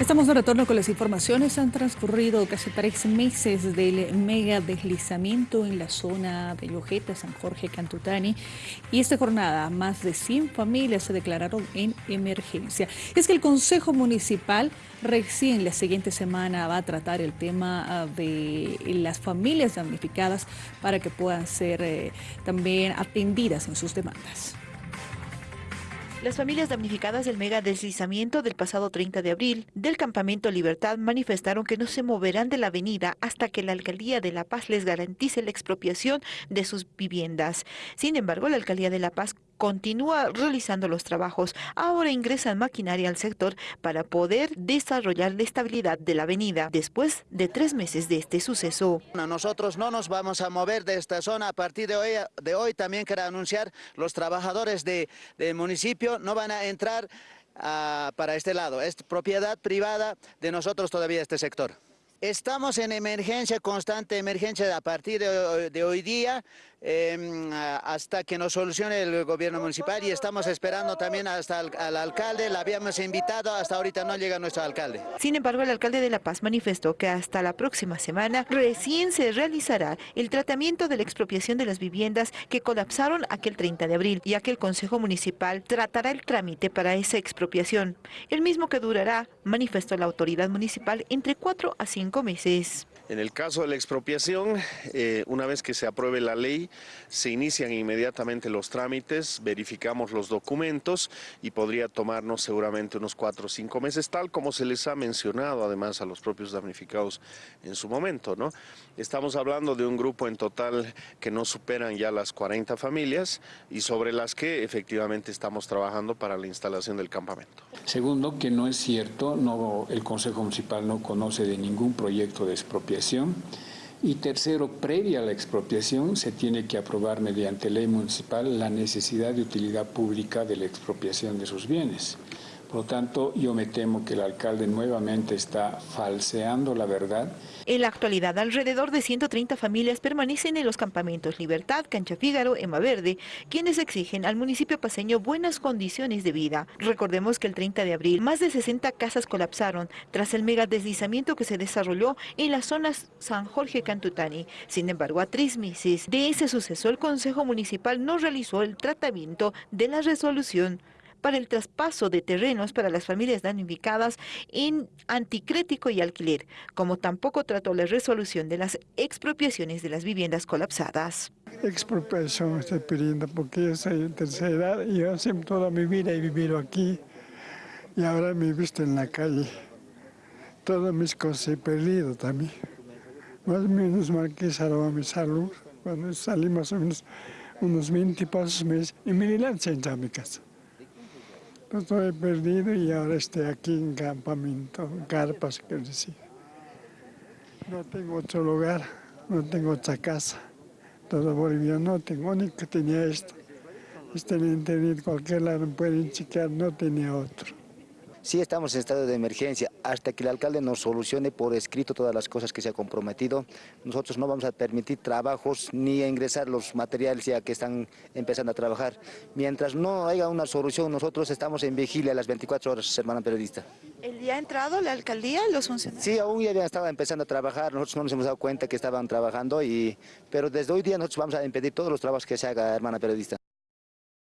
Estamos de retorno con las informaciones. Han transcurrido casi tres meses del mega deslizamiento en la zona de Llojeta, San Jorge, Cantutani. Y esta jornada, más de 100 familias se declararon en emergencia. Es que el Consejo Municipal recién la siguiente semana va a tratar el tema ah, de las familias damnificadas para que puedan ser eh, también atendidas en sus demandas. Las familias damnificadas del mega deslizamiento del pasado 30 de abril del campamento Libertad manifestaron que no se moverán de la avenida hasta que la Alcaldía de La Paz les garantice la expropiación de sus viviendas. Sin embargo, la Alcaldía de La Paz continúa realizando los trabajos. Ahora ingresan maquinaria al sector para poder desarrollar la estabilidad de la avenida después de tres meses de este suceso. Nosotros no nos vamos a mover de esta zona. A partir de hoy, también quiero anunciar los trabajadores del de municipio no van a entrar ah, para este lado. Es propiedad privada de nosotros todavía este sector. Estamos en emergencia, constante emergencia a partir de, hoy día em, hasta que nos solucione el gobierno municipal y estamos esperando también hasta al, alcalde, la habíamos invitado, hasta ahorita no llega nuestro alcalde. Sin embargo, el alcalde de La Paz manifestó que hasta la próxima semana recién se realizará el tratamiento de la expropiación de las viviendas que colapsaron aquel 30 de abril, ya que el Consejo Municipal tratará el trámite para esa expropiación, el mismo que durará, manifestó la autoridad municipal, entre 4 a 5 meses. En el caso de la expropiación, eh, una vez que se apruebe la ley, se inician inmediatamente los trámites, verificamos los documentos y podría tomarnos seguramente unos cuatro o cinco meses, tal como se les ha mencionado además a los propios damnificados en su momento. ¿no? Estamos hablando de un grupo en total que no superan ya las 40 familias y sobre las que efectivamente estamos trabajando para la instalación del campamento. Segundo, que no es cierto, no, el Consejo Municipal no conoce de ningún proyecto de expropiación. Y tercero, previa a la expropiación, se tiene que aprobar mediante ley municipal la necesidad de utilidad pública de la expropiación de sus bienes. Por lo tanto, yo me temo que el alcalde nuevamente está falseando la verdad. En la actualidad, alrededor de 130 familias permanecen en los campamentos Libertad, Cancha Fígaro, Emma Verde, quienes exigen al municipio paseño buenas condiciones de vida. Recordemos que el 30 de abril, más de 60 casas colapsaron tras el mega deslizamiento que se desarrolló en las zonas San Jorge Cantutani. Sin embargo, a tres meses de ese suceso, el Consejo Municipal no realizó el tratamiento de la resolución para el traspaso de terrenos para las familias damnificadas en anticrético y alquiler, como tampoco trató la resolución de las expropiaciones de las viviendas colapsadas. Expropiación estoy pidiendo porque yo soy de tercera edad y yo siempre toda mi vida he vivido aquí y ahora me he visto en la calle. Todas mis cosas he perdido también. Más o menos mal que mi salud. Cuando salí más o menos unos 20 pasos y me lancé a mi casa. Estoy perdido y ahora estoy aquí en campamento, en carpas, quiero decir. No tengo otro lugar, no tengo otra casa. Todo Bolivia no tengo, ni que tenía esto. Este en internet, cualquier lado pueden chequear, no tenía otro. Sí estamos en estado de emergencia. Hasta que el alcalde nos solucione por escrito todas las cosas que se ha comprometido, nosotros no vamos a permitir trabajos ni ingresar los materiales ya que están empezando a trabajar. Mientras no haya una solución, nosotros estamos en vigilia las 24 horas, hermana periodista. ¿El día ha entrado la alcaldía, los funcionarios? Sí, aún ya estaba empezando a trabajar, nosotros no nos hemos dado cuenta que estaban trabajando, y, pero desde hoy día nosotros vamos a impedir todos los trabajos que se haga, hermana periodista.